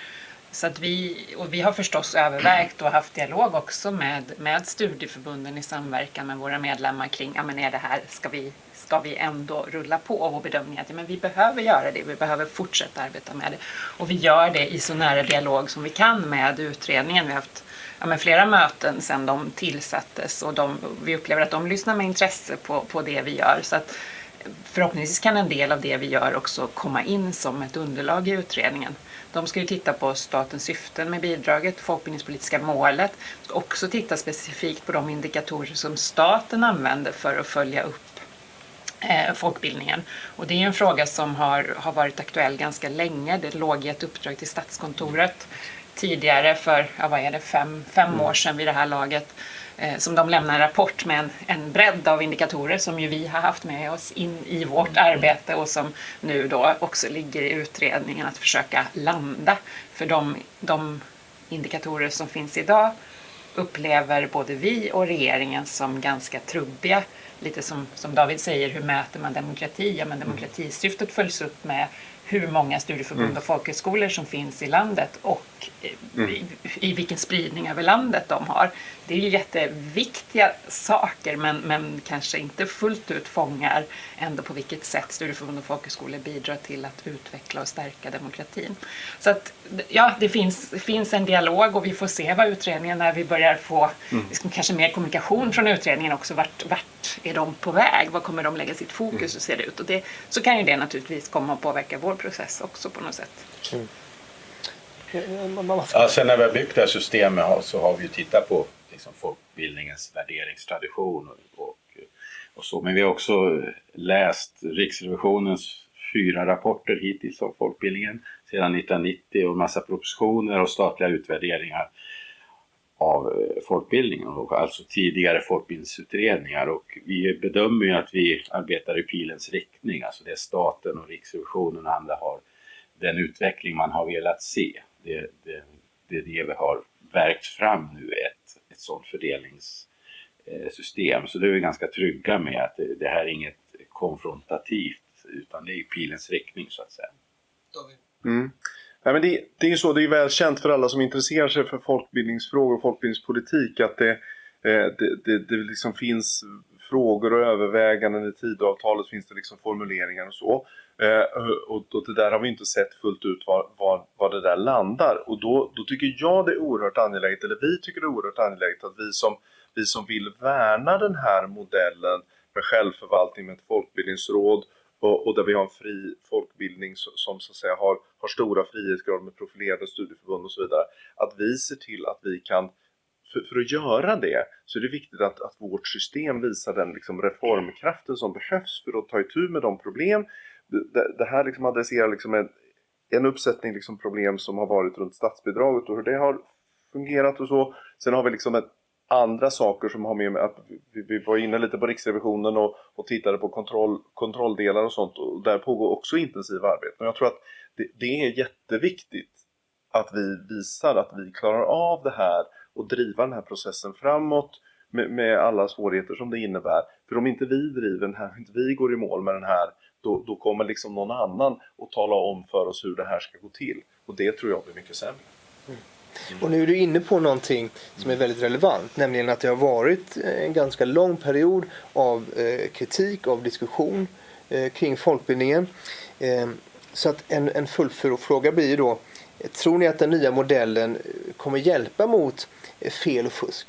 Så att vi, och vi har förstås övervägt och haft dialog också med, med studieförbunden i samverkan med våra medlemmar kring, ja men är det här, ska vi, ska vi ändå rulla på? Och vår bedömning är att ja, men vi behöver göra det, vi behöver fortsätta arbeta med det. Och vi gör det i så nära dialog som vi kan med utredningen. Vi har haft ja, men flera möten sedan de tillsattes och de, vi upplever att de lyssnar med intresse på, på det vi gör. Så att förhoppningsvis kan en del av det vi gör också komma in som ett underlag i utredningen. De ska ju titta på statens syften med bidraget, folkbildningspolitiska målet, ska också titta specifikt på de indikatorer som staten använder för att följa upp eh, folkbildningen. Och det är ju en fråga som har, har varit aktuell ganska länge. Det låg i ett uppdrag till Statskontoret tidigare för, ja, vad är det, fem, fem år sedan vid det här laget. Eh, som de lämnar en rapport med en, en bredd av indikatorer som ju vi har haft med oss in i vårt arbete och som nu då också ligger i utredningen att försöka landa. För de, de indikatorer som finns idag upplever både vi och regeringen som ganska trubbiga. Lite som, som David säger, hur mäter man demokrati? Ja, men demokratisyftet följs upp med hur många studieförbund och folkhögskolor som finns i landet och eh, i, i vilken spridning över landet de har. Det är ju jätteviktiga saker men, men kanske inte fullt ut fångar ändå på vilket sätt studieförbund och folkhögskolor bidrar till att utveckla och stärka demokratin. Så att ja, det finns, finns en dialog och vi får se vad utredningen när vi börjar få liksom, kanske mer kommunikation från utredningen också. Vart, vart är de på väg? Vad kommer de lägga sitt fokus? Hur ser det ut? Och det, så kan ju det naturligtvis komma att påverka vår process också på något sätt. Ska- Ja, sen när vi har byggt det här systemet så har vi ju tittat på liksom, folkbildningens värderingstradition och, och, och så. Men vi har också läst Riksrevisionens fyra rapporter hittills om folkbildningen sedan 1990 och en massa propositioner och statliga utvärderingar av eh, folkbildningen och alltså tidigare folkbildningsutredningar och vi bedömer ju att vi arbetar i pilens riktning, alltså det staten och Riksrevisionen och andra har den utveckling man har velat se. Det, det, det är det vi har verkt fram nu, ett, ett sådant fördelningssystem. Så det är vi ganska trygga med att det, det här är inget konfrontativt utan det är i pilens riktning så att säga. Mm. Nej, men det, det är ju så, det är väl känt för alla som intresserar sig för folkbildningsfrågor och folkbildningspolitik att det, eh, det, det, det liksom finns frågor och överväganden i Tidöavtalet finns det liksom formuleringar och så. Eh, och, och det där har vi inte sett fullt ut var, var, var det där landar. Och då, då tycker jag det är oerhört angeläget, eller vi tycker det är oerhört angeläget att vi som, vi som vill värna den här modellen med självförvaltning med ett folkbildningsråd och, och där vi har en fri folkbildning som, som så att säga har, har stora frihetsgrader med profilerade studieförbund och så vidare. Att vi ser till att vi kan, för, för att göra det så är det viktigt att, att vårt system visar den liksom reformkraften som behövs för att ta itu med de problem. Det, det här liksom adresserar liksom en, en uppsättning liksom problem som har varit runt statsbidraget och hur det har fungerat och så. Sen har vi liksom ett andra saker som har med att vi, vi var inne lite på Riksrevisionen och, och tittade på kontroll, kontrolldelar och sånt och där pågår också intensiva arbeten. Och jag tror att det, det är jätteviktigt att vi visar att vi klarar av det här och driva den här processen framåt med, med, alla svårigheter som det innebär. För om inte vi driver den här, om inte vi går i mål med den här, då, då kommer liksom någon annan att tala om för oss hur det här ska gå till. Och det tror jag blir mycket sämre. Mm. Och nu är du inne på någonting som är väldigt relevant, nämligen att det har varit eh, en ganska lång period av eh, kritik, av diskussion eh, kring folkbildningen. Eh, så att en, en fullfråga blir ju då, tror ni att den nya modellen kommer hjälpa mot fel och fusk?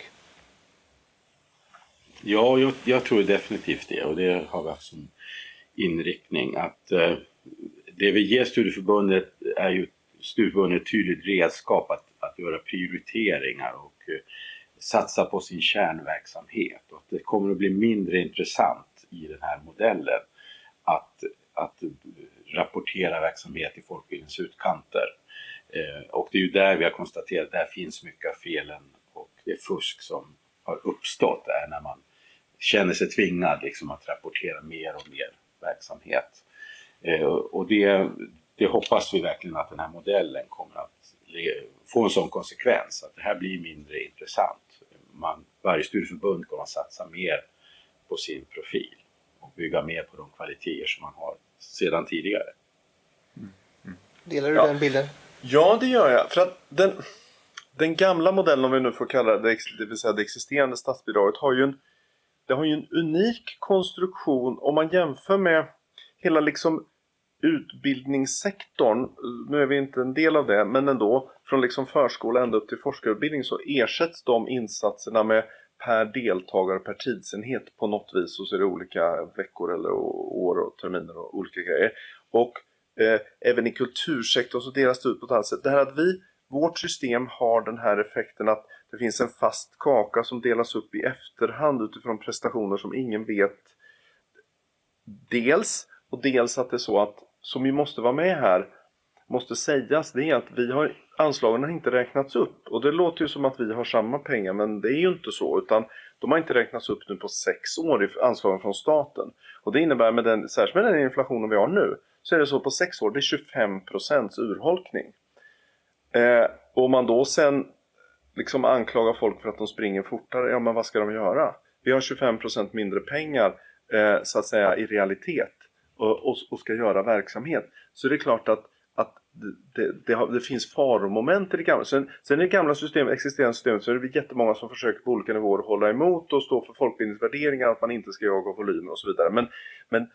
Ja, jag, jag, tror definitivt det och det har vi haft som inriktning att eh, det vi ger studieförbundet är ju studieförbundet ett tydligt redskap att, att göra prioriteringar och eh, satsa på sin kärnverksamhet och att det kommer att bli mindre intressant i den här modellen att, att eh, rapportera verksamhet i folkbildningens utkanter. Eh, och det är ju där vi har konstaterat att där finns mycket av felen och det fusk som har uppstått är när man känner sig tvingad liksom att rapportera mer och mer verksamhet. Eh, och det, det hoppas vi verkligen att den här modellen kommer att få en sån konsekvens att det här blir mindre intressant. Man, varje studieförbund kommer att satsa mer på sin profil och bygga mer på de kvaliteter som man har sedan tidigare. Mm. Mm. Delar du ja. den bilden? Ja, det gör jag. För att den, den gamla modellen, om vi nu får kalla det, det vill säga det existerande statsbidraget, har ju en, det har ju en unik konstruktion om man jämför med hela liksom utbildningssektorn, nu är vi inte en del av det, men ändå från liksom förskola ända upp till forskarutbildning så ersätts de insatserna med per deltagare per tidsenhet på något vis och så är det olika veckor eller år och terminer och olika grejer. Och eh, även i kultursektorn så delas det ut på ett annat sätt. Det här att vi, vårt system har den här effekten att det finns en fast kaka som delas upp i efterhand utifrån prestationer som ingen vet dels och dels att det är så att som vi måste vara med här måste sägas det är att vi har anslagen har inte räknats upp och det låter ju som att vi har samma pengar men det är ju inte så utan de har inte räknats upp nu på sex år i anslagen från staten och det innebär med den, särskilt med den inflationen vi har nu så är det så på sex år, det är 25% urholkning. Eh, och om man då sen liksom anklagar folk för att de springer fortare, ja men vad ska de göra? Vi har 25% mindre pengar eh, så att säga i realitet och, och, och, ska göra verksamhet. Så det är klart att, att det, det, har, det finns faromoment i det gamla. Sen, sen i det gamla systemet, existerande systemet så är det jättemånga som försöker på olika nivåer hålla emot och stå för folkbildningsvärderingar, att man inte ska jaga volymer och så vidare. Men, men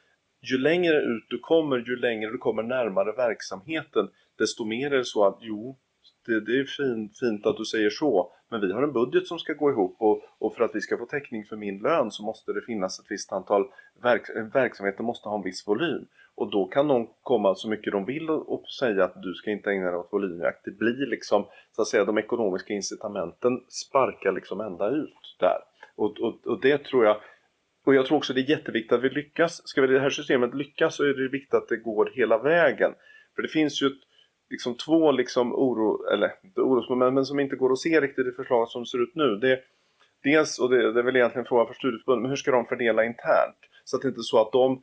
ju längre ut du kommer, ju längre du kommer närmare verksamheten, desto mer är det så att jo, det, det är fint, fint att du säger så, men vi har en budget som ska gå ihop och, och, för att vi ska få täckning för min lön så måste det finnas ett visst antal, verk, verksamheten måste ha en viss volym. Och då kan de komma så mycket de vill och, och säga att du ska inte ägna dig åt volymjakt. Det blir liksom, så att säga, de ekonomiska incitamenten sparkar liksom ända ut där. Och, och, och det tror jag och jag tror också det är jätteviktigt att vi lyckas. Ska vi det här systemet lyckas så är det viktigt att det går hela vägen. För det finns ju ett, liksom två liksom oro, eller inte orosmoment, men som inte går att se riktigt i förslaget som ser ut nu. Det, dels, och det, det är väl egentligen en fråga för studieförbundet, men hur ska de fördela internt? Så att det inte är så att de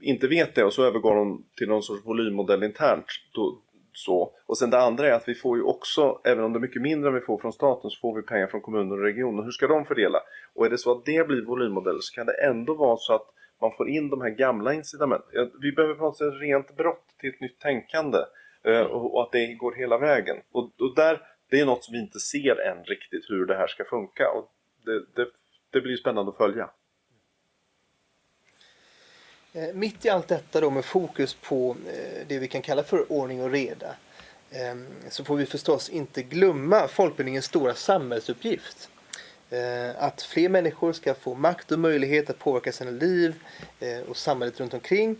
inte vet det och så övergår de till någon sorts volymmodell internt. Då, så. Och sen det andra är att vi får ju också, även om det är mycket mindre än vi får från staten, så får vi pengar från kommuner och regioner. Hur ska de fördela? Och är det så att det blir volymmodell så kan det ändå vara så att man får in de här gamla incitamenten. Vi behöver på något sätt rent brott till ett nytt tänkande eh, och att det går hela vägen. Och, och där, det är något som vi inte ser än riktigt hur det här ska funka. Och det, det, det blir spännande att följa. Eh, mitt i allt detta då med fokus på eh, det vi kan kalla för ordning och reda ehm, så får vi förstås inte glömma folkbildningens stora samhällsuppgift. Eh, att fler människor ska få makt och möjlighet att påverka sina liv och samhället runt omkring.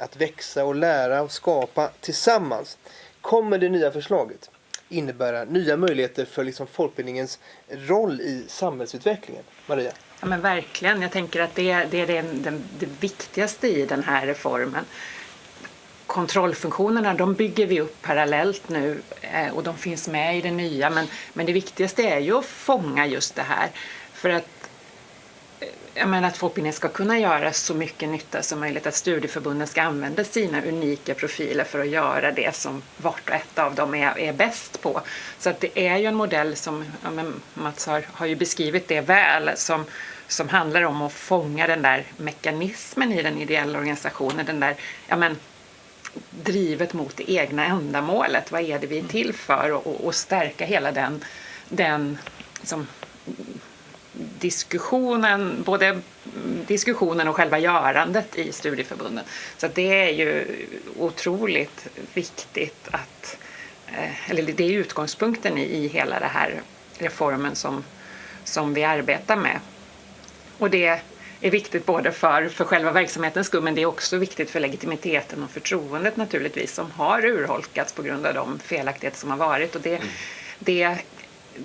Att växa och lära och skapa tillsammans. Kommer det nya förslaget innebära nya möjligheter för liksom folkbildningens roll i samhällsutvecklingen? Maria? Ja men verkligen. Jag tänker att det, det är det, det, det viktigaste i den här reformen. kontrollfunktionerna de bygger vi upp parallellt nu eh, och de finns med i det nya men, men det viktigaste är ju att fånga just det här. För att jag menar att folkbildningen ska kunna göra så mycket nytta som möjligt, att studieförbunden ska använda sina unika profiler för att göra det som vart och ett av dem är, är bäst på. Så att det är ju en modell som, ja, men Mats har, har ju beskrivit det väl, som, som handlar om att fånga den där mekanismen i den ideella organisationen, den där, ja men, drivet mot det egna ändamålet. Vad är det vi är till för? Och, och stärka hela den, den som diskussionen, både diskussionen och själva görandet i studieförbunden. Så det är ju otroligt viktigt att, eh, eller det är utgångspunkten i hela den här reformen som, som vi arbetar med. Och det är viktigt både för, för själva verksamhetens skull men det är också viktigt för legitimiteten och förtroendet naturligtvis som har urholkats på grund av de felaktigheter som har varit. Och det, mm. det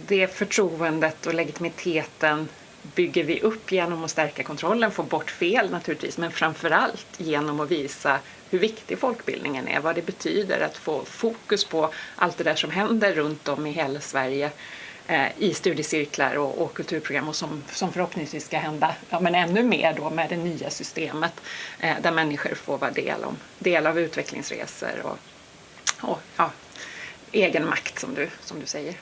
det förtroendet och legitimiteten bygger vi upp genom att stärka kontrollen, få bort fel naturligtvis, men framför allt genom att visa hur viktig folkbildningen är, vad det betyder att få fokus på allt det där som händer runt om i hela Sverige eh, i studiecirklar och, och, kulturprogram och som, som förhoppningsvis ska hända ja, men ännu mer då med det nya systemet eh, där människor får vara del, om, del av utvecklingsresor och, och ja, egen makt som du, som du säger.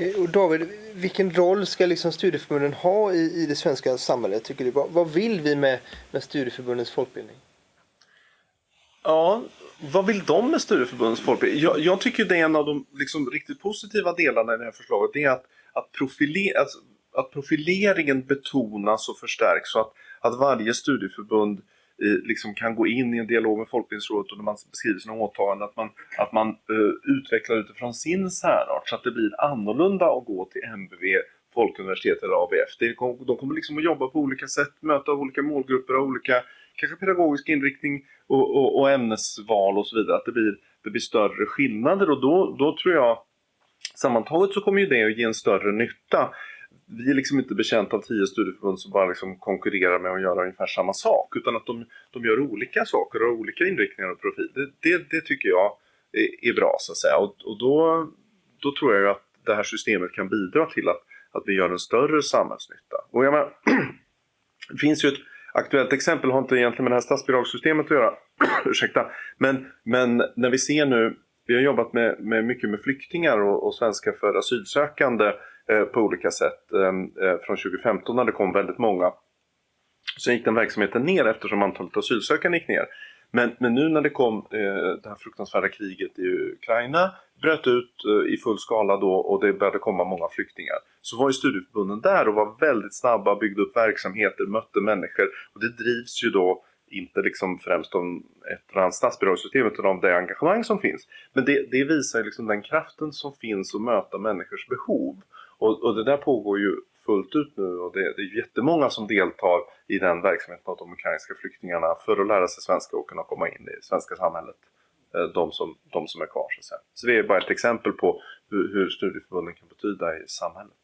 Eh, och David, vilken roll ska liksom studieförbunden ha i, i det svenska samhället tycker du? Vad, vad vill vi med, med studieförbundens folkbildning? Ja, vad vill de med studieförbundens folkbildning? Jag, jag tycker det är en av de liksom, riktigt positiva delarna i det här förslaget. Det är att, att, profile, att, att profileringen betonas och förstärks så att, att varje studieförbund liksom kan gå in i en dialog med Folkbildningsrådet och när man beskriver sina åtaganden att man, att man uh, utvecklar utifrån sin särart så att det blir annorlunda att gå till MBV, Folkuniversitetet eller ABF. Det, de kommer liksom att jobba på olika sätt, möta olika målgrupper av olika kanske pedagogisk inriktning och, och, och, ämnesval och så vidare. Att det blir, det blir större skillnader och då, då tror jag sammantaget så kommer ju det att ge en större nytta vi är liksom inte betjänta av tio studieförbund som bara liksom konkurrerar med att göra ungefär samma sak. Utan att de, de gör olika saker och har olika inriktningar och profil. Det, det, det tycker jag är, är, bra så att säga. Och, och då, då tror jag att det här systemet kan bidra till att, att vi gör en större samhällsnytta. Och jag menar, [CLEARS THROAT] det finns ju ett aktuellt exempel, har inte egentligen med det här statsbidragssystemet att göra. [CLEARS THROAT] Ursäkta. Men, men när vi ser nu, vi har jobbat med, med mycket med flyktingar och, och svenska för asylsökande Eh, på olika sätt eh, eh, från 2015 när det kom väldigt många. Sen gick den verksamheten ner eftersom antalet asylsökande gick ner. Men, men nu när det kom det här fruktansvärda kriget i Ukraina bröt ut i full skala då och det började komma många flyktingar. Så var ju studieförbunden där och var väldigt snabba, byggde upp verksamheter, mötte människor och det drivs ju då inte liksom främst om ett eller annat statsbidragssystem utan om det engagemang som finns. Men det, det visar liksom den kraften som finns att möta människors behov. Och, och det där pågår ju fullt ut nu och det, det är jättemånga som deltar i den verksamheten av de ukrainska flyktingarna för att lära sig svenska och kunna komma in i det svenska samhället. Eh, de som, de som är kvar så att säga. Så det är bara ett exempel på hur, hur studieförbunden kan betyda i samhället.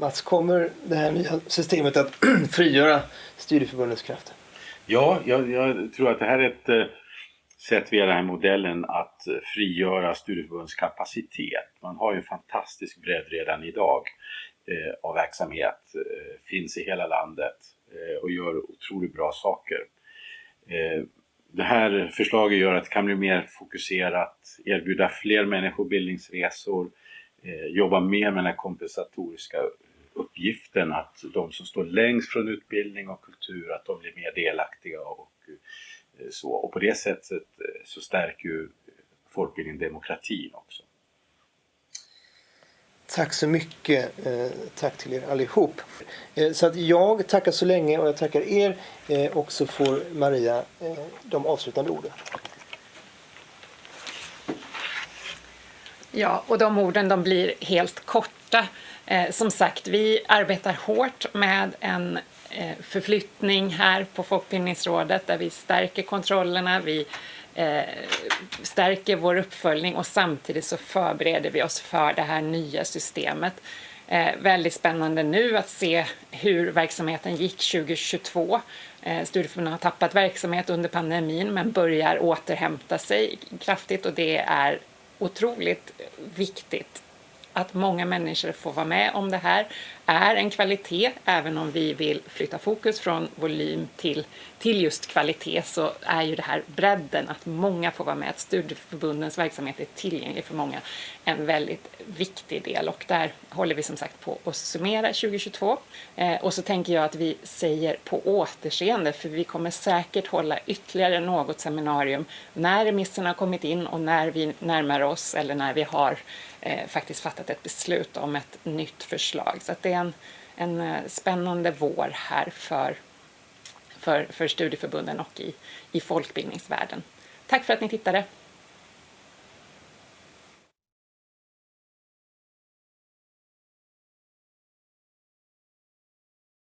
Mats, kommer det här nya systemet att [CLEARS THROAT] frigöra studieförbundens krafter? Ja, jag, jag, tror att det här är ett eh, sätt via den här modellen att frigöra studieförbundens kapacitet. Man har ju en fantastisk bredd redan idag eh, av verksamhet, eh, finns i hela landet eh, och gör otroligt bra saker. Eh, det här förslaget gör att det kan bli mer fokuserat, erbjuda fler människor bildningsresor, eh, jobba mer med den här kompensatoriska uppgiften att de som står längst från utbildning och kultur, att de blir mer delaktiga och Eh, så, och på det sättet eh, så stärker ju folkbildningen demokratin också. Tack så mycket. Eh, tack till er allihop. Så att jag tackar så länge och jag tackar er och så får Maria de avslutande orden. Ja, och de orden de blir helt korta. Som sagt, vi arbetar hårt med en Eh, Eh, förflyttning här på Folkbildningsrådet där vi stärker kontrollerna, vi eh, stärker vår uppföljning och samtidigt så förbereder vi oss för det här nya systemet. Eh, väldigt spännande nu att se hur verksamheten gick 2022 studieförbunden har tappat verksamhet under pandemin men börjar återhämta sig kraftigt och det är otroligt viktigt att många människor får vara med om det här är en kvalitet. Även om vi vill flytta fokus från volym till, till just kvalitet så är ju det här bredden, att många får vara med, att studieförbundens verksamhet är tillgänglig för många, en väldigt viktig del. Och där håller vi som sagt på att summera 2022. Eh, och så tänker jag att vi säger på återseende, för vi kommer säkert hålla ytterligare något seminarium när remisserna har kommit in och när vi närmar oss eller när vi har Eh, faktiskt fattat ett beslut om ett nytt förslag. Så det är en, en eh, spännande vår här för, för, för studieförbunden och i, i folkbildningsvärlden. Tack för att ni tittade!